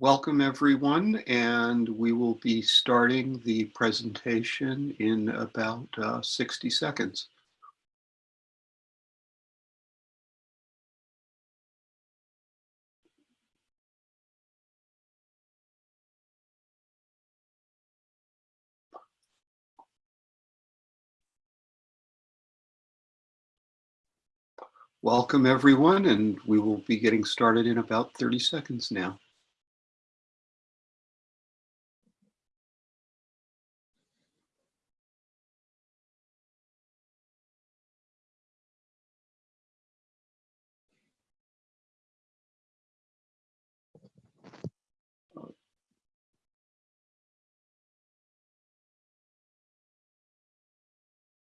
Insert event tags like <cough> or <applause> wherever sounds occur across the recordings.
Welcome everyone, and we will be starting the presentation in about uh, 60 seconds. Welcome everyone, and we will be getting started in about 30 seconds now.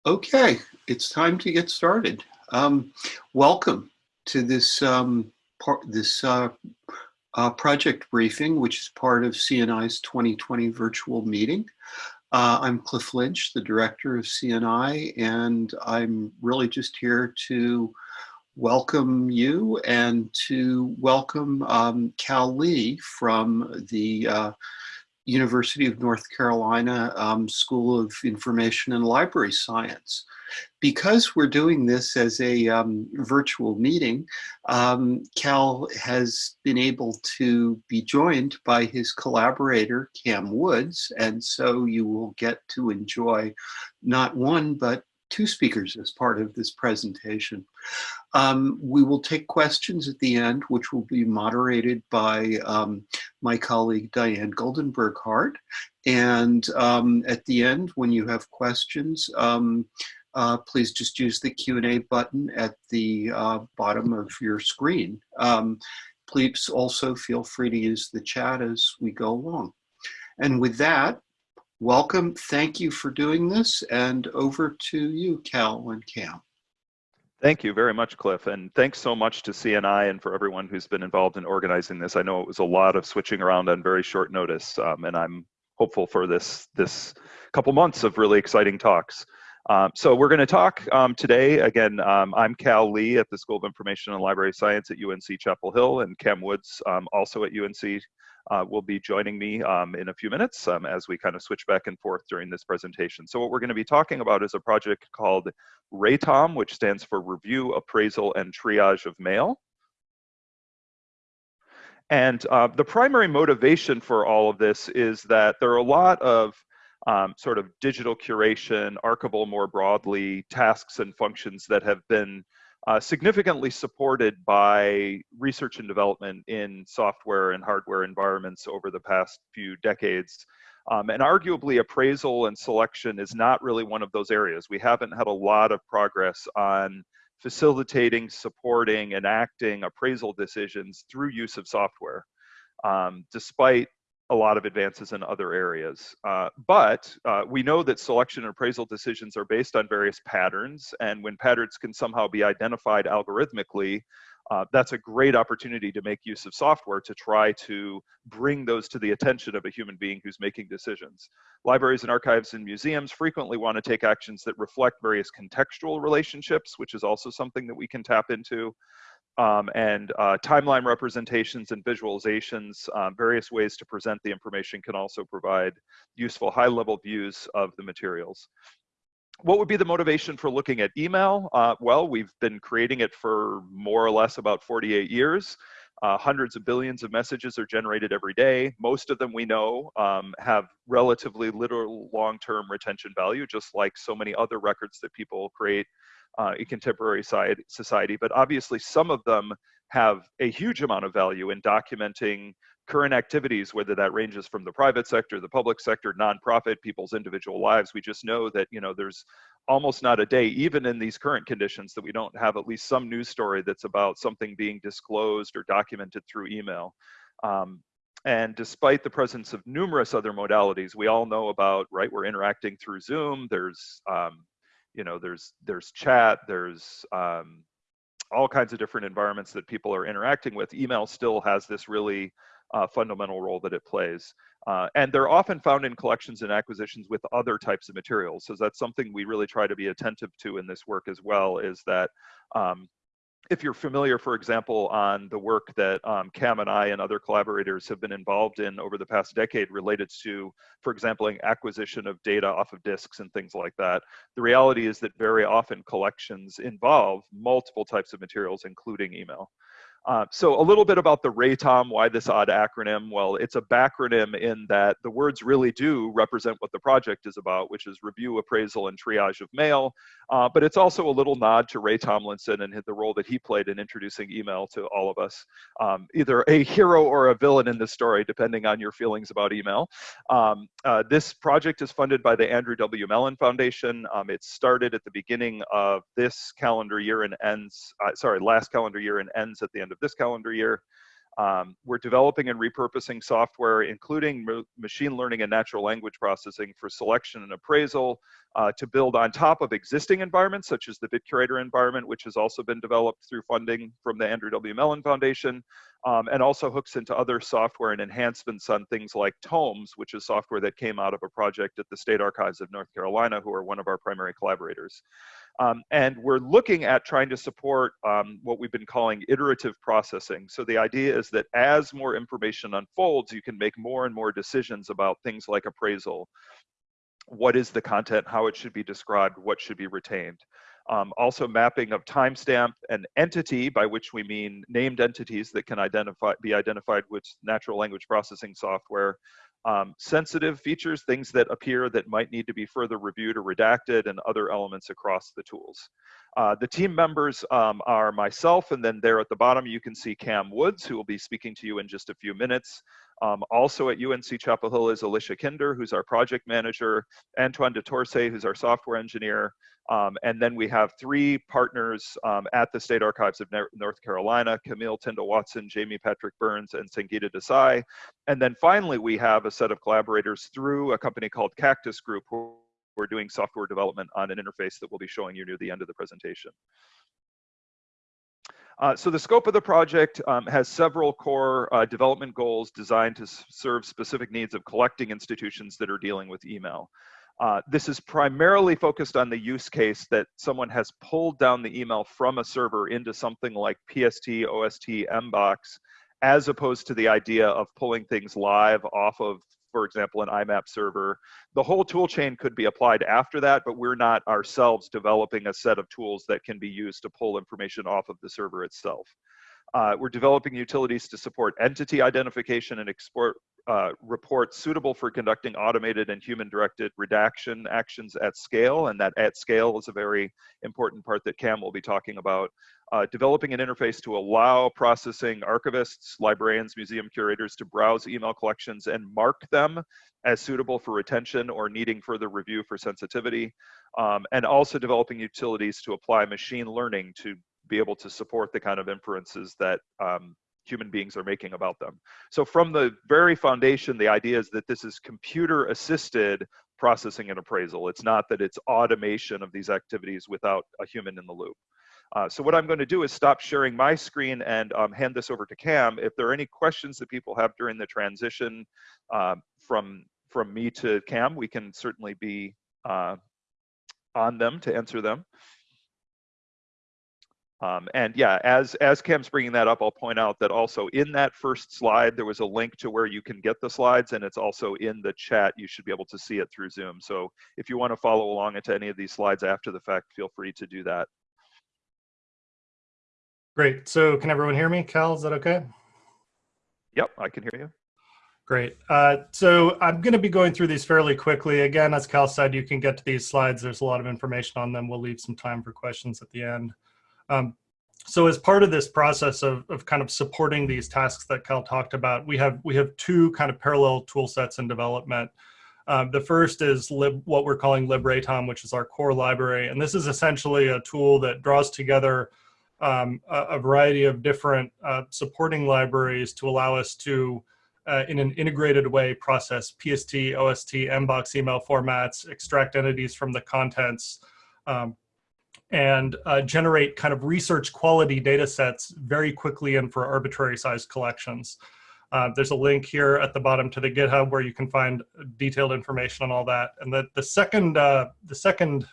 Okay, it's time to get started. Um, welcome to this um, part, this uh, uh, project briefing, which is part of CNI's 2020 virtual meeting. Uh, I'm Cliff Lynch, the director of CNI, and I'm really just here to welcome you and to welcome um, Cal Lee from the uh, University of North Carolina um, School of Information and Library Science. Because we're doing this as a um, virtual meeting, um, Cal has been able to be joined by his collaborator, Cam Woods, and so you will get to enjoy not one, but two speakers as part of this presentation. Um, we will take questions at the end, which will be moderated by um, my colleague Diane Goldenberg Hart. And um, at the end, when you have questions, um, uh, please just use the Q&A button at the uh, bottom of your screen. Um, please also feel free to use the chat as we go along. And with that, welcome. Thank you for doing this. And over to you, Cal and Cam. Thank you very much, Cliff, and thanks so much to CNI and for everyone who's been involved in organizing this. I know it was a lot of switching around on very short notice, um, and I'm hopeful for this this couple months of really exciting talks. Um, so we're going to talk um, today. Again, um, I'm Cal Lee at the School of Information and Library Science at UNC Chapel Hill, and Cam Woods, um, also at UNC uh, will be joining me um, in a few minutes um, as we kind of switch back and forth during this presentation. So what we're going to be talking about is a project called RATOM, which stands for Review, Appraisal, and Triage of Mail. And uh, the primary motivation for all of this is that there are a lot of um, sort of digital curation, archival more broadly, tasks and functions that have been uh, significantly supported by research and development in software and hardware environments over the past few decades. Um, and arguably appraisal and selection is not really one of those areas. We haven't had a lot of progress on facilitating, supporting, enacting appraisal decisions through use of software, um, despite a lot of advances in other areas. Uh, but uh, we know that selection and appraisal decisions are based on various patterns, and when patterns can somehow be identified algorithmically, uh, that's a great opportunity to make use of software to try to bring those to the attention of a human being who's making decisions. Libraries and archives and museums frequently want to take actions that reflect various contextual relationships, which is also something that we can tap into um, and uh, timeline representations and visualizations, um, various ways to present the information can also provide useful high-level views of the materials. What would be the motivation for looking at email? Uh, well, we've been creating it for more or less about 48 years. Uh, hundreds of billions of messages are generated every day. Most of them we know um, have relatively little long-term retention value, just like so many other records that people create uh, in contemporary society, but obviously some of them have a huge amount of value in documenting current activities, whether that ranges from the private sector, the public sector, nonprofit, people's individual lives. We just know that you know there's almost not a day, even in these current conditions, that we don't have at least some news story that's about something being disclosed or documented through email. Um, and despite the presence of numerous other modalities, we all know about, right, we're interacting through Zoom, there's um, you know there's there's chat there's um, all kinds of different environments that people are interacting with. Email still has this really uh, fundamental role that it plays. Uh, and they're often found in collections and acquisitions with other types of materials. So that's something we really try to be attentive to in this work as well is that um, if you're familiar, for example, on the work that um, Cam and I and other collaborators have been involved in over the past decade related to, for example, acquisition of data off of disks and things like that, the reality is that very often collections involve multiple types of materials, including email. Uh, so a little bit about the RATOM, why this odd acronym? Well, it's a backronym in that the words really do represent what the project is about, which is review, appraisal, and triage of mail. Uh, but it's also a little nod to Ray Tomlinson and the role that he played in introducing email to all of us. Um, either a hero or a villain in this story, depending on your feelings about email. Um, uh, this project is funded by the Andrew W. Mellon Foundation. Um, it started at the beginning of this calendar year and ends, uh, sorry, last calendar year and ends at the end of this calendar year. Um, we're developing and repurposing software, including machine learning and natural language processing for selection and appraisal uh, to build on top of existing environments, such as the BitCurator environment, which has also been developed through funding from the Andrew W. Mellon Foundation, um, and also hooks into other software and enhancements on things like TOMES, which is software that came out of a project at the State Archives of North Carolina, who are one of our primary collaborators. Um, and we're looking at trying to support um, what we've been calling iterative processing. So the idea is that as more information unfolds, you can make more and more decisions about things like appraisal. What is the content, how it should be described, what should be retained. Um, also mapping of timestamp and entity, by which we mean named entities that can identify, be identified with natural language processing software, um, sensitive features, things that appear that might need to be further reviewed or redacted, and other elements across the tools. Uh, the team members um, are myself, and then there at the bottom you can see Cam Woods, who will be speaking to you in just a few minutes. Um, also at UNC Chapel Hill is Alicia Kinder, who's our project manager, Antoine de Torcy, who's our software engineer, um, and then we have three partners um, at the State Archives of North Carolina, Camille Tyndall Watson, Jamie Patrick Burns, and Sangeeta Desai. And then finally, we have a set of collaborators through a company called Caktus Group, who are doing software development on an interface that we'll be showing you near the end of the presentation. Uh, so the scope of the project um, has several core uh, development goals designed to serve specific needs of collecting institutions that are dealing with email. Uh, this is primarily focused on the use case that someone has pulled down the email from a server into something like PST, OST, Mbox, as opposed to the idea of pulling things live off of, for example, an IMAP server. The whole tool chain could be applied after that, but we're not ourselves developing a set of tools that can be used to pull information off of the server itself. Uh, we're developing utilities to support entity identification and export uh, reports suitable for conducting automated and human-directed redaction actions at scale, and that at scale is a very important part that Cam will be talking about. Uh, developing an interface to allow processing archivists, librarians, museum curators to browse email collections and mark them as suitable for retention or needing further review for sensitivity. Um, and also developing utilities to apply machine learning to be able to support the kind of inferences that um, human beings are making about them. So from the very foundation, the idea is that this is computer assisted processing and appraisal. It's not that it's automation of these activities without a human in the loop. Uh, so what I'm going to do is stop sharing my screen and um, hand this over to Cam. If there are any questions that people have during the transition uh, from, from me to Cam, we can certainly be uh, on them to answer them. Um, and yeah, as, as Cam's bringing that up, I'll point out that also in that first slide, there was a link to where you can get the slides and it's also in the chat. You should be able to see it through Zoom. So if you want to follow along into any of these slides after the fact, feel free to do that. Great. So can everyone hear me? Cal, is that okay? Yep, I can hear you. Great. Uh, so I'm going to be going through these fairly quickly. Again, as Cal said, you can get to these slides. There's a lot of information on them. We'll leave some time for questions at the end. Um, so as part of this process of, of kind of supporting these tasks that Cal talked about, we have we have two kind of parallel tool sets in development. Um, the first is lib, what we're calling LibRaTOM, which is our core library. And this is essentially a tool that draws together um, a, a, variety of different uh, supporting libraries to allow us to, uh, in an integrated way, process PST, OST, Mbox email formats, extract entities from the contents, um, and uh, generate kind of research quality data sets very quickly and for arbitrary sized collections. Uh, there's a link here at the bottom to the GitHub where you can find detailed information on all that. And the, the second uh, the second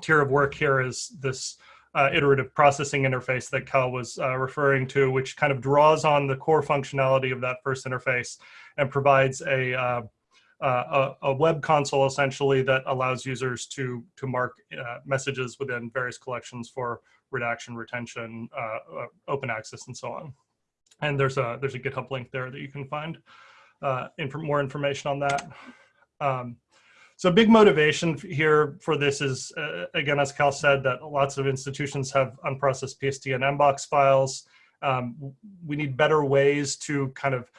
tier of work here is this uh, iterative processing interface that Cal was uh, referring to, which kind of draws on the core functionality of that first interface and provides a, uh, uh, a, a, web console essentially that allows users to, to mark uh, messages within various collections for redaction, retention, uh, open access, and so on. And there's a, there's a GitHub link there that you can find inf more information on that. Um, so big motivation here for this is, uh, again, as Cal said, that lots of institutions have unprocessed PST and MBOX files. Um, we need better ways to kind of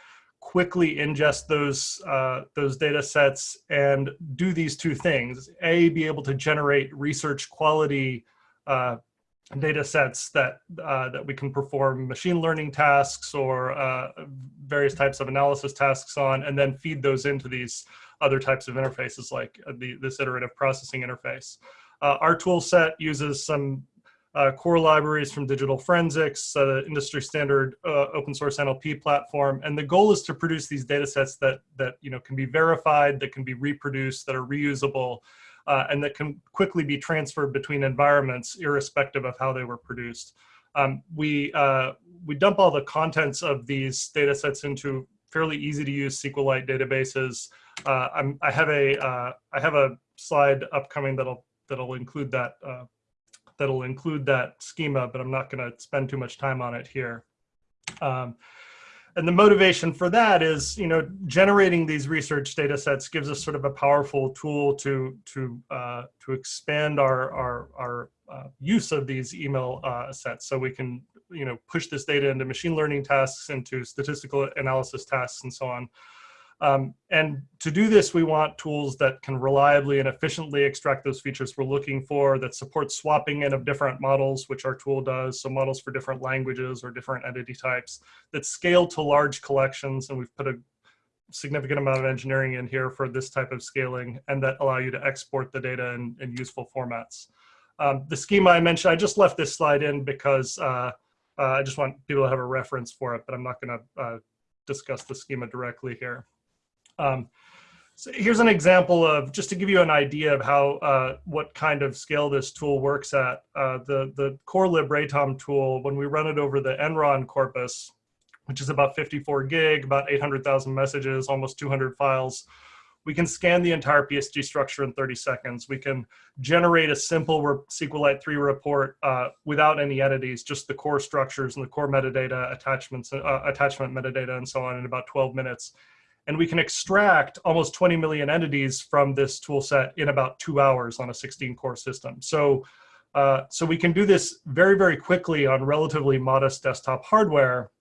quickly ingest those, uh, those data sets and do these two things. A, be able to generate research quality uh, data sets that, uh, that we can perform machine learning tasks or uh, various types of analysis tasks on, and then feed those into these other types of interfaces like the, this iterative processing interface. Uh, our tool set uses some uh, core libraries from digital forensics, uh, industry standard uh, open source NLP platform. And the goal is to produce these data sets that, that you know, can be verified, that can be reproduced, that are reusable, uh, and that can quickly be transferred between environments irrespective of how they were produced. Um, we, we dump all the contents of these data sets into fairly easy to use SQLite databases uh, I'm, I have a uh, I have a slide upcoming that'll that'll include that uh, that'll include that schema, but I'm not going to spend too much time on it here. Um, and the motivation for that is, you know, generating these research data sets gives us sort of a powerful tool to to uh, to expand our our our uh, use of these email uh, sets, so we can you know push this data into machine learning tasks, into statistical analysis tasks, and so on. Um, and to do this, we want tools that can reliably and efficiently extract those features we're looking for, that support swapping in of different models, which our tool does, so models for different languages or different entity types, that scale to large collections, and we've put a significant amount of engineering in here for this type of scaling, and that allow you to export the data in, in useful formats. Um, the schema I mentioned, I just left this slide in because uh, uh, I just want people to have a reference for it, but I'm not gonna uh, discuss the schema directly here. Um, so here's an example of, just to give you an idea of how, uh, what kind of scale this tool works at. Uh, the, the core LibRatom tool, when we run it over the Enron corpus, which is about 54 gig, about 800,000 messages, almost 200 files, we can scan the entire PST structure in 30 seconds. We can generate a simple SQLite 3 report uh, without any entities, just the core structures and the core metadata, attachments, uh, attachment metadata, and so on in about 12 minutes and we can extract almost 20 million entities from this tool set in about two hours on a 16 core system. So, uh, so we can do this very, very quickly on relatively modest desktop hardware.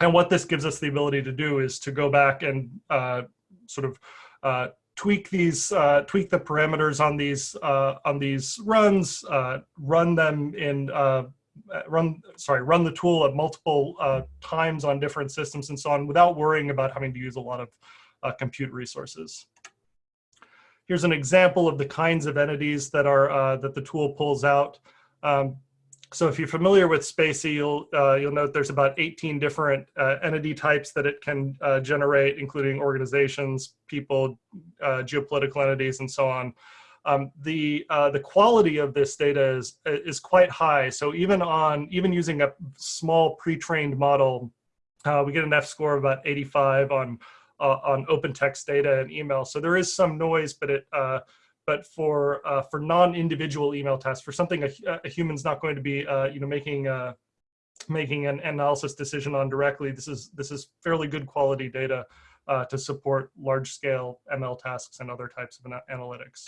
And what this gives us the ability to do is to go back and uh, sort of uh, tweak these, uh, tweak the parameters on these uh, on these runs, uh, run them in run sorry run the tool at multiple uh, times on different systems and so on without worrying about having to use a lot of uh, compute resources. Here's an example of the kinds of entities that are uh, that the tool pulls out. Um, so if you're familiar with spaCy, you'll uh, you'll note there's about 18 different uh, entity types that it can uh, generate, including organizations, people, geopolitical entities, and so on. Um, the uh, the quality of this data is is quite high. So even on even using a small pre-trained model, uh, we get an F score of about 85 on uh, on open text data and email. So there is some noise, but it uh, but for uh, for non-individual email tests, for something a, a, human's not going to be uh, you know making a, making an analysis decision on directly, this is this is fairly good quality data to support large scale ML tasks and other types of analytics.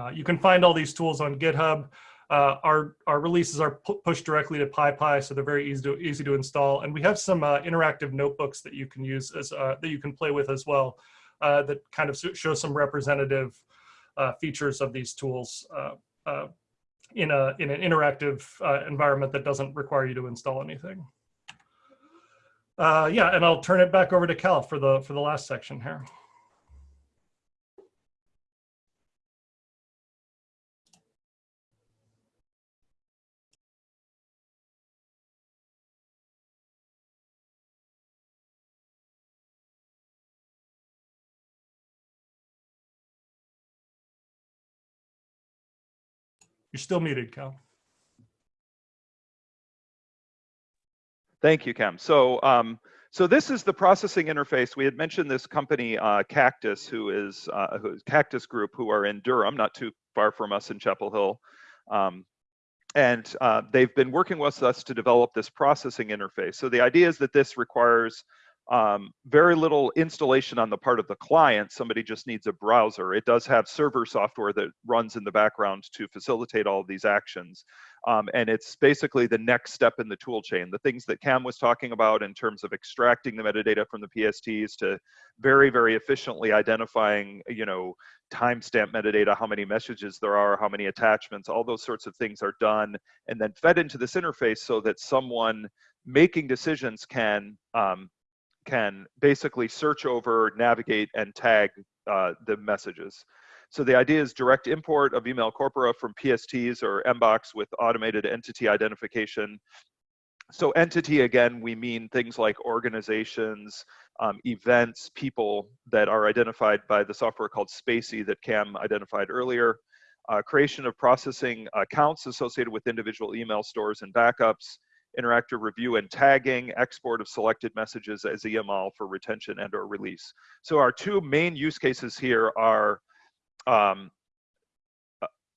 Uh, you can find all these tools on GitHub. Uh, our, our releases are pu pushed directly to PyPI, so they're very easy to, easy to install. And we have some uh, interactive notebooks that you can use as uh, that you can play with as well uh, that kind of show some representative features of these tools in, a, in an interactive environment that doesn't require you to install anything. yeah, and I'll turn it back over to Cal for the, for the last section here. You're still muted, Cal. Thank you, Cam. So, um, so this is the processing interface. We had mentioned this company, uh, Caktus, who is, uh, who is Caktus Group, who are in Durham, not too far from us in Chapel Hill. Um, and uh, they've been working with us to develop this processing interface. So the idea is that this requires um, very little installation on the part of the client. Somebody just needs a browser. It does have server software that runs in the background to facilitate all of these actions. Um, and it's basically the next step in the tool chain. The things that Cam was talking about in terms of extracting the metadata from the PSTs to very, very efficiently identifying, you know, timestamp metadata, how many messages there are, how many attachments, all those sorts of things are done and then fed into this interface so that someone making decisions can um, can basically search over, navigate, and tag uh, the messages. So the idea is direct import of email corpora from PSTs or Mbox with automated entity identification. So entity, again, we mean things like organizations, um, events, people that are identified by the software called spaCy that Cam identified earlier. Uh, creation of processing accounts associated with individual email stores and backups, interactive review and tagging, export of selected messages as EML for retention and or release. So our two main use cases here are um,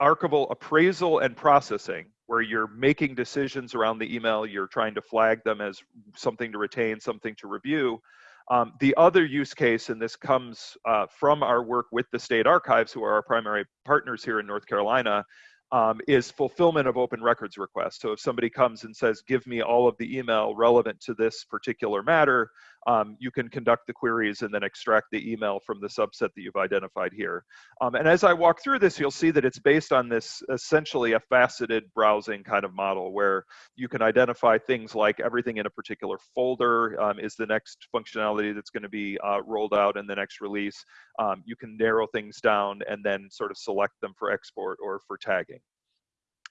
archival appraisal and processing, where you're making decisions around the email, you're trying to flag them as something to retain, something to review. Um, the other use case, and this comes uh, from our work with the state archives, who are our primary partners here in North Carolina, um, is fulfillment of open records requests. So if somebody comes and says, give me all of the email relevant to this particular matter, um, you can conduct the queries and then extract the email from the subset that you've identified here. Um, and as I walk through this, you'll see that it's based on this essentially a faceted browsing kind of model where you can identify things like everything in a particular folder um, is the next functionality that's going to be uh, rolled out in the next release. Um, you can narrow things down and then sort of select them for export or for tagging.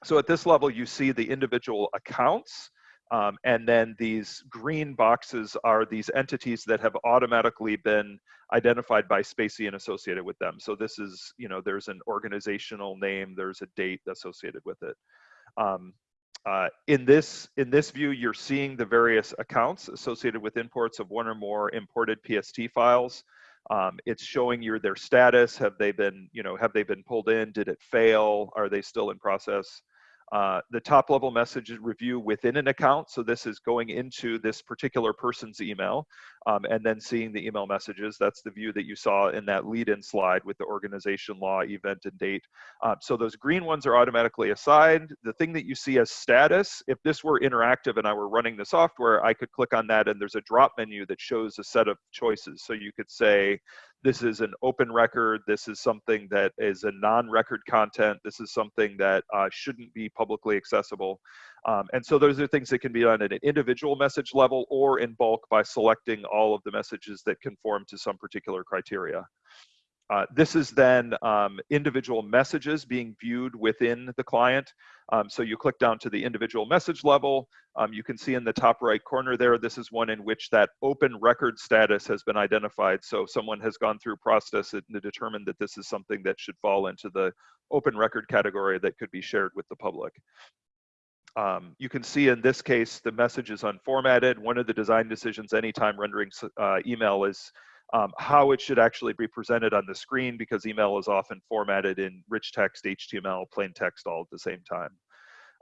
So at this level, you see the individual accounts, um, and then these green boxes are these entities that have automatically been identified by spaCy and associated with them. So this is, you know, there's an organizational name, there's a date associated with it. Um, uh, in this in this view, you're seeing the various accounts associated with imports of one or more imported PST files. Um, it's showing you their status. Have they been, you know, have they been pulled in? Did it fail? Are they still in process? Uh, the top level message review within an account. So this is going into this particular person's email um, and then seeing the email messages. That's the view that you saw in that lead-in slide with the organization, law, event, and date. Um, so those green ones are automatically assigned. The thing that you see as status, if this were interactive and I were running the software, I could click on that and there's a drop menu that shows a set of choices. So you could say, this is an open record. This is something that is a non-record content. This is something that uh, shouldn't be publicly accessible. Um, and so those are things that can be done at an individual message level or in bulk by selecting all of the messages that conform to some particular criteria. Uh, this is then um, individual messages being viewed within the client. Um, so you click down to the individual message level. Um, you can see in the top right corner there, this is one in which that open record status has been identified. So someone has gone through process to determine that this is something that should fall into the open record category that could be shared with the public. Um, you can see in this case, the message is unformatted. One of the design decisions anytime rendering uh, email is um, how it should actually be presented on the screen because email is often formatted in rich text, HTML, plain text all at the same time.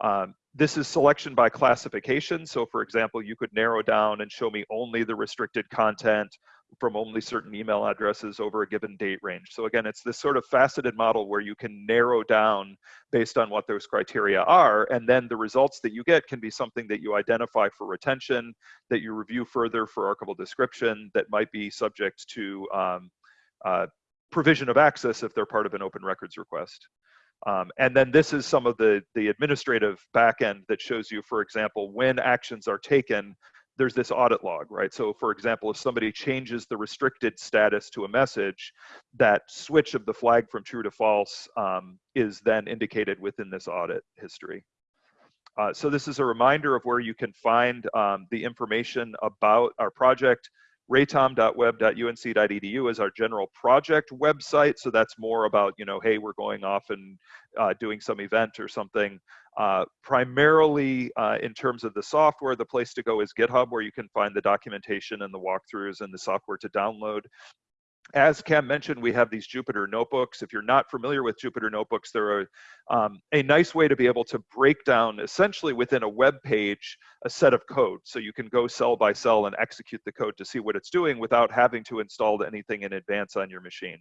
Um, this is selection by classification. So for example, you could narrow down and show me only the restricted content from only certain email addresses over a given date range. So again, it's this sort of faceted model where you can narrow down based on what those criteria are, and then the results that you get can be something that you identify for retention, that you review further for archival description, that might be subject to um, uh, provision of access if they're part of an open records request. Um, and then this is some of the, the administrative backend that shows you, for example, when actions are taken there's this audit log, right? So for example, if somebody changes the restricted status to a message, that switch of the flag from true to false um, is then indicated within this audit history. Uh, so this is a reminder of where you can find um, the information about our project. ratom.web.unc.edu is our general project website. So that's more about, you know, hey, we're going off and uh, doing some event or something. Uh, primarily uh, in terms of the software, the place to go is GitHub, where you can find the documentation and the walkthroughs and the software to download. As Cam mentioned, we have these Jupyter notebooks. If you're not familiar with Jupyter notebooks, they're a, um, a nice way to be able to break down essentially within a web page a set of code. So you can go cell by cell and execute the code to see what it's doing without having to install anything in advance on your machine.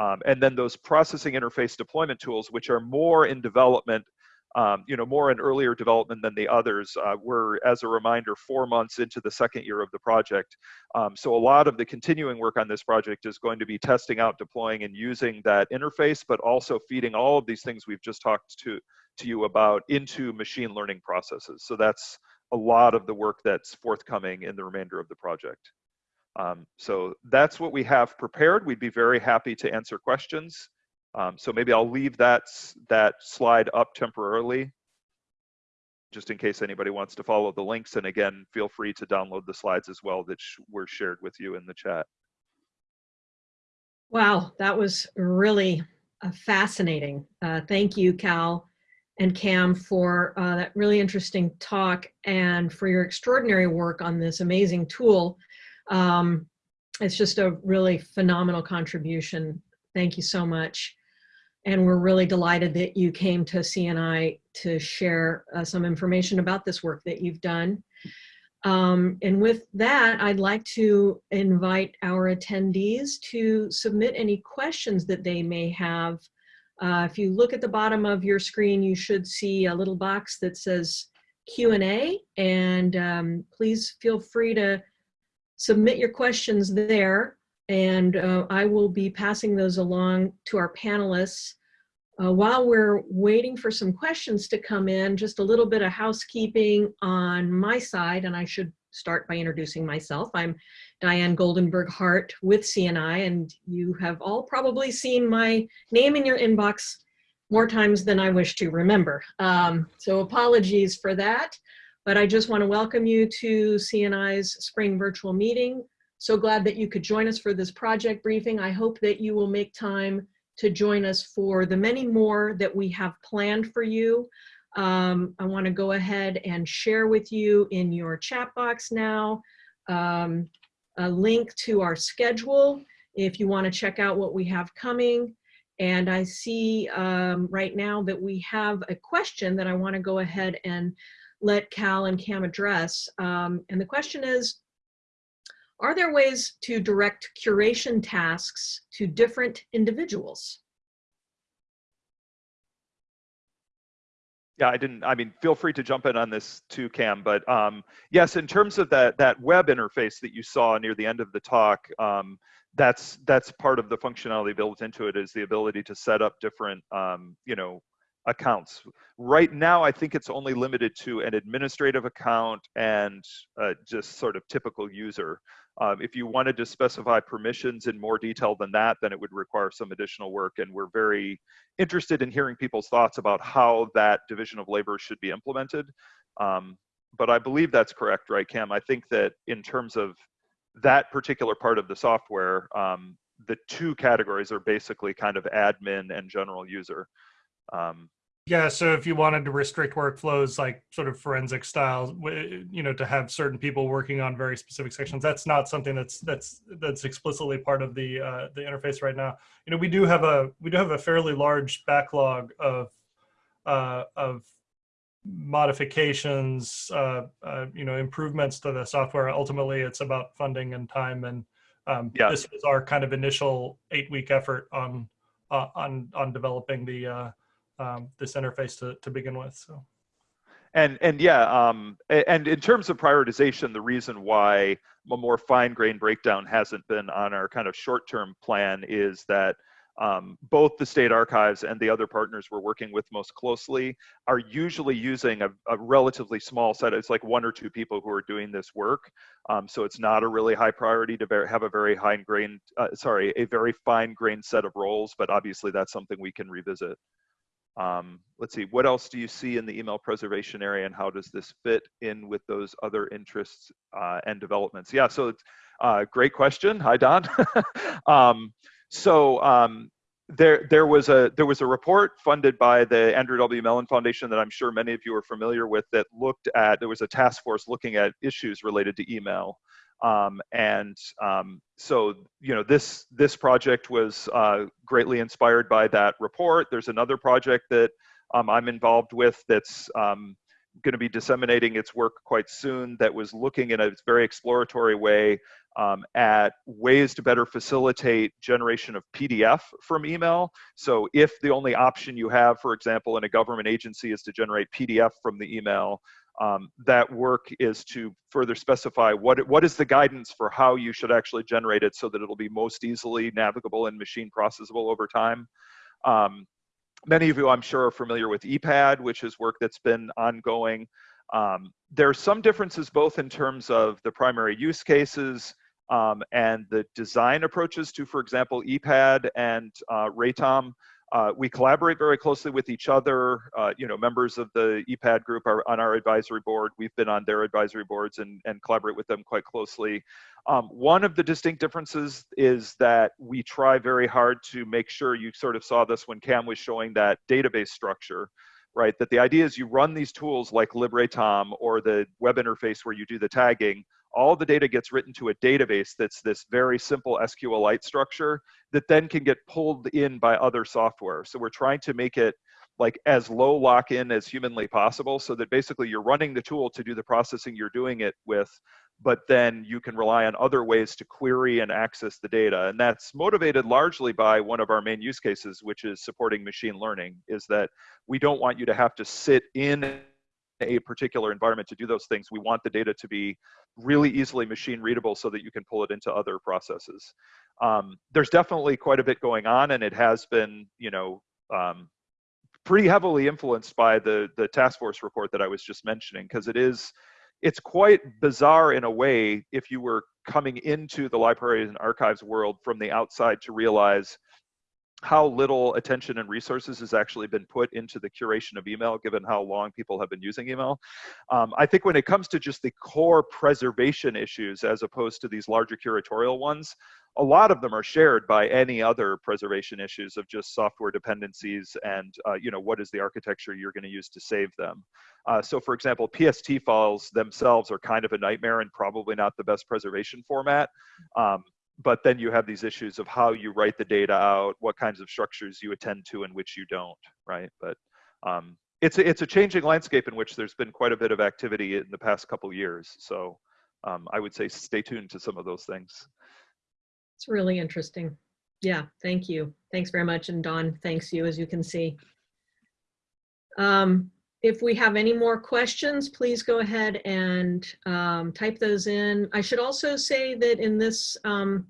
Um, and then those processing interface deployment tools, which are more in development um, you know, more in earlier development than the others. Uh, we're, as a reminder, four months into the second year of the project. Um, so a lot of the continuing work on this project is going to be testing out, deploying, and using that interface, but also feeding all of these things we've just talked to, to you about into machine learning processes. So that's a lot of the work that's forthcoming in the remainder of the project. Um, so that's what we have prepared. We'd be very happy to answer questions. Um, so maybe I'll leave that, that slide up temporarily, just in case anybody wants to follow the links. And again, feel free to download the slides as well that were shared with you in the chat. Wow, that was really uh, fascinating. Uh, thank you, Cal and Cam, for uh, that really interesting talk and for your extraordinary work on this amazing tool. Um, it's just a really phenomenal contribution. Thank you so much. And we're really delighted that you came to CNI to share uh, some information about this work that you've done. Um, and with that, I'd like to invite our attendees to submit any questions that they may have. Uh, if you look at the bottom of your screen, you should see a little box that says Q&A, and um, please feel free to submit your questions there and uh, I will be passing those along to our panelists. Uh, while we're waiting for some questions to come in, just a little bit of housekeeping on my side, and I should start by introducing myself. I'm Diane Goldenberg Hart with CNI, and you have all probably seen my name in your inbox more times than I wish to remember. Um, so apologies for that, but I just want to welcome you to CNI's spring virtual meeting. So glad that you could join us for this project briefing. I hope that you will make time to join us for the many more that we have planned for you. Um, I want to go ahead and share with you in your chat box now um, a link to our schedule if you want to check out what we have coming. And I see um, right now that we have a question that I want to go ahead and let Cal and Cam address. Um, and the question is, are there ways to direct curation tasks to different individuals? Yeah, I didn't, I mean, feel free to jump in on this too, Cam, but um, yes, in terms of that, that web interface that you saw near the end of the talk, um, that's, that's part of the functionality built into it is the ability to set up different, um, you know, accounts. Right now, I think it's only limited to an administrative account and uh, just sort of typical user. Um, if you wanted to specify permissions in more detail than that, then it would require some additional work. And we're very interested in hearing people's thoughts about how that division of labor should be implemented. Um, but I believe that's correct, right, Cam? I think that in terms of that particular part of the software, um, the two categories are basically kind of admin and general user. Um, yeah, so if you wanted to restrict workflows like sort of forensic style, you know, to have certain people working on very specific sections, that's not something that's that's that's explicitly part of the uh, the interface right now. You know, we do have a we do have a fairly large backlog of uh, of modifications, uh, uh, you know, improvements to the software. Ultimately, it's about funding and time, and um, yeah. this was our kind of initial eight week effort on uh, on on developing the uh, um, this interface to, to begin with. So. And, and yeah, um, and in terms of prioritization, the reason why a more fine grained breakdown hasn't been on our kind of short term plan is that um, both the state archives and the other partners we're working with most closely are usually using a, a relatively small set. It's like one or two people who are doing this work. Um, so it's not a really high priority to have a very high grained, uh, sorry, a very fine grained set of roles, but obviously that's something we can revisit. Um, let's see, what else do you see in the email preservation area and how does this fit in with those other interests uh, and developments? Yeah, so Uh, great question. Hi, Don. <laughs> um, so um, there, there was a there was a report funded by the Andrew W. Mellon Foundation that I'm sure many of you are familiar with that looked at. There was a task force looking at issues related to email, um, and um, so you know this this project was uh, greatly inspired by that report. There's another project that um, I'm involved with that's um, going to be disseminating its work quite soon that was looking in a very exploratory way um, at ways to better facilitate generation of PDF from email. So if the only option you have, for example, in a government agency is to generate PDF from the email, um, that work is to further specify what, what is the guidance for how you should actually generate it so that it'll be most easily navigable and machine processable over time. Um, many of you, I'm sure, are familiar with ePADD, which is work that's been ongoing. Um, there are some differences both in terms of the primary use cases um, and the design approaches to, for example, ePADD and uh, RATOM. Uh, we collaborate very closely with each other. Uh, you know, members of the ePADD group are on our advisory board. We've been on their advisory boards and, and collaborate with them quite closely. Um, one of the distinct differences is that we try very hard to make sure you sort of saw this when Cam was showing that database structure, right? That the idea is you run these tools like LibRaTOM or the web interface where you do the tagging, all the data gets written to a database that's this very simple SQLite structure that then can get pulled in by other software. So we're trying to make it like as low lock-in as humanly possible so that basically you're running the tool to do the processing you're doing it with, but then you can rely on other ways to query and access the data. And that's motivated largely by one of our main use cases, which is supporting machine learning, is that we don't want you to have to sit in a particular environment to do those things. We want the data to be really easily machine readable so that you can pull it into other processes. Um, there's definitely quite a bit going on and it has been, you know, um, pretty heavily influenced by the, the task force report that I was just mentioning because it is, it's quite bizarre in a way if you were coming into the libraries and archives world from the outside to realize how little attention and resources has actually been put into the curation of email, given how long people have been using email. Um, I think when it comes to just the core preservation issues, as opposed to these larger curatorial ones, a lot of them are shared by any other preservation issues of just software dependencies and uh, you know what is the architecture you're going to use to save them. Uh, so for example, PST files themselves are kind of a nightmare and probably not the best preservation format. Um, but then you have these issues of how you write the data out, what kinds of structures you attend to and which you don't, right? But um, it's, a, it's a changing landscape in which there's been quite a bit of activity in the past couple years. So um, I would say stay tuned to some of those things. It's really interesting. Yeah, thank you. Thanks very much. And Don, thanks you, as you can see. Um, if we have any more questions, please go ahead and um, type those in. I should also say that in this um,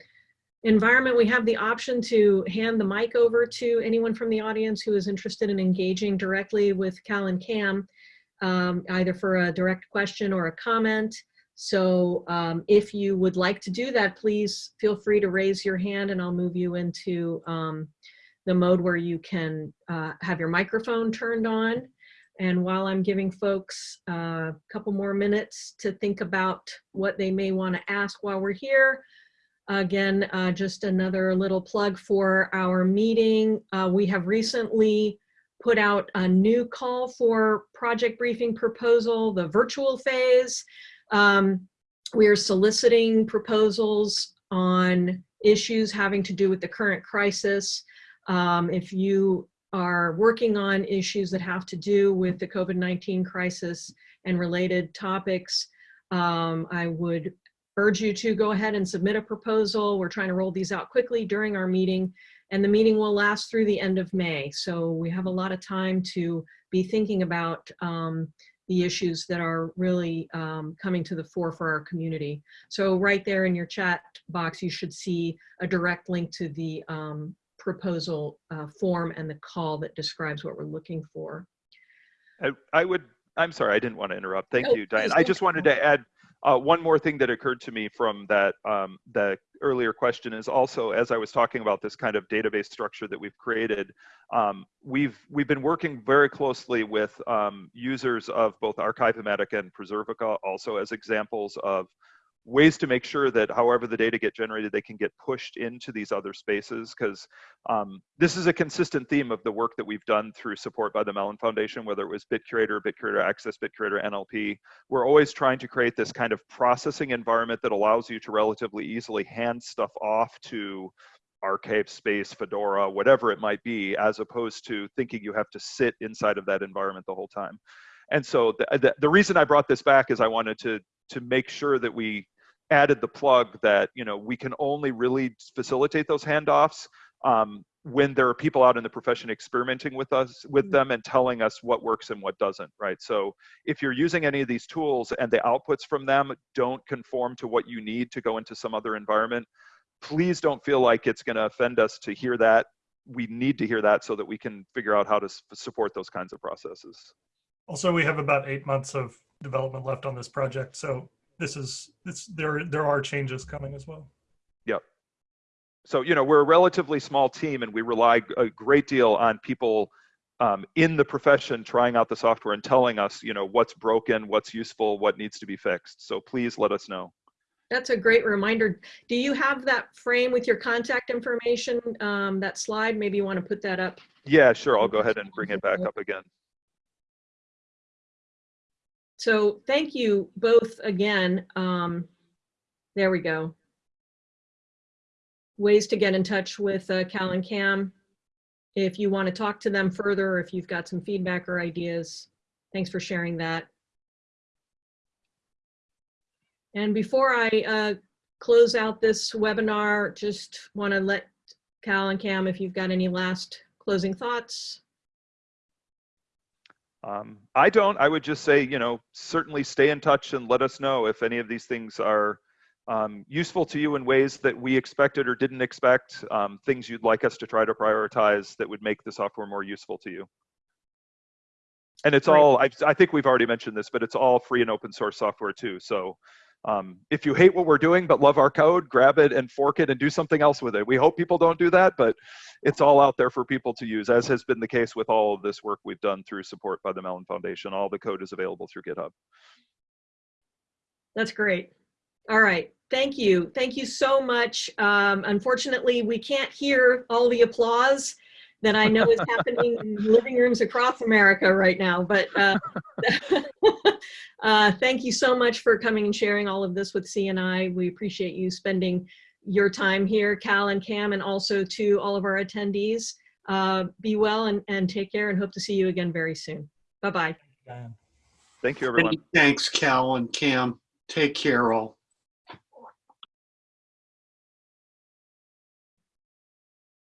environment, we have the option to hand the mic over to anyone from the audience who is interested in engaging directly with Cal and Cam, um, either for a direct question or a comment. So um, if you would like to do that, please feel free to raise your hand and I'll move you into um, the mode where you can uh, have your microphone turned on. And while I'm giving folks a couple more minutes to think about what they may want to ask while we're here, again, uh, just another little plug for our meeting. Uh, we have recently put out a new call for project briefing proposal, the virtual phase. Um, we are soliciting proposals on issues having to do with the current crisis. Um, if you are working on issues that have to do with the COVID-19 crisis and related topics, um, I would urge you to go ahead and submit a proposal. We're trying to roll these out quickly during our meeting and the meeting will last through the end of May. So we have a lot of time to be thinking about um, the issues that are really um, coming to the fore for our community. So right there in your chat box, you should see a direct link to the um, proposal uh, form and the call that describes what we're looking for. I, I would, I'm sorry, I didn't want to interrupt. Thank Oh, you, Diane. I just wanted to add uh, one more thing that occurred to me from that, um, the earlier question is also, as I was talking about this kind of database structure that we've created, um, we've, we've been working very closely with um, users of both Archivematica and Preservica also as examples of ways to make sure that however the data get generated, they can get pushed into these other spaces because um, this is a consistent theme of the work that we've done through support by the Mellon Foundation, whether it was BitCurator, BitCurator Access, BitCurator NLP. We're always trying to create this kind of processing environment that allows you to relatively easily hand stuff off to ArchivesSpace, Fedora, whatever it might be, as opposed to thinking you have to sit inside of that environment the whole time. And so the, the, the reason I brought this back is I wanted to to make sure that we added the plug that you know we can only really facilitate those handoffs um, when there are people out in the profession experimenting with us with them and telling us what works and what doesn't right? So if you're using any of these tools and the outputs from them don't conform to what you need to go into some other environment please don't feel like it's going to offend us to hear that. We need to hear that so that we can figure out how to s- support those kinds of processes. Also, we have about eight months of development left on this project, so this is, this, there, there are changes coming as well. Yep. So you know we're a relatively small team and we rely a great deal on people um, in the profession trying out the software and telling us you know what's broken what's useful what needs to be fixed so please let us know That's a great reminder. Do you have that frame with your contact information, um, that slide? Maybe you want to put that up. yeah sure i'll go ahead and bring it back up again So thank you both again. Um, there we go. Ways to get in touch with uh, Cal and Kam. If you want to talk to them further, or if you've got some feedback or ideas, thanks for sharing that. And before I uh, close out this webinar, just want to let Cal and Kam, if you've got any last closing thoughts. Um, I don't. I would just say, you know, certainly stay in touch and let us know if any of these things are um, useful to you in ways that we expected or didn't expect, um, things you'd like us to try to prioritize that would make the software more useful to you. And it's all, I, I think we've already mentioned this, but it's all free and open source software too. So um, if you hate what we're doing but love our code, grab it and fork it and do something else with it. We hope people don't do that, but it's all out there for people to use, as has been the case with all of this work we've done through support by the Mellon Foundation. All the code is available through GitHub. That's great. All right. Thank you. Thank you so much. Um, unfortunately, we can't hear all the applause that I know is happening in <laughs> living rooms across America right now. But uh, <laughs> uh, thank you so much for coming and sharing all of this with CNI. We appreciate you spending your time here, Cal and Kam, and also to all of our attendees. Uh, be well and, and take care and hope to see you again very soon. Bye-bye. Thank you, everyone. Thanks, Cal and Kam. Take care all.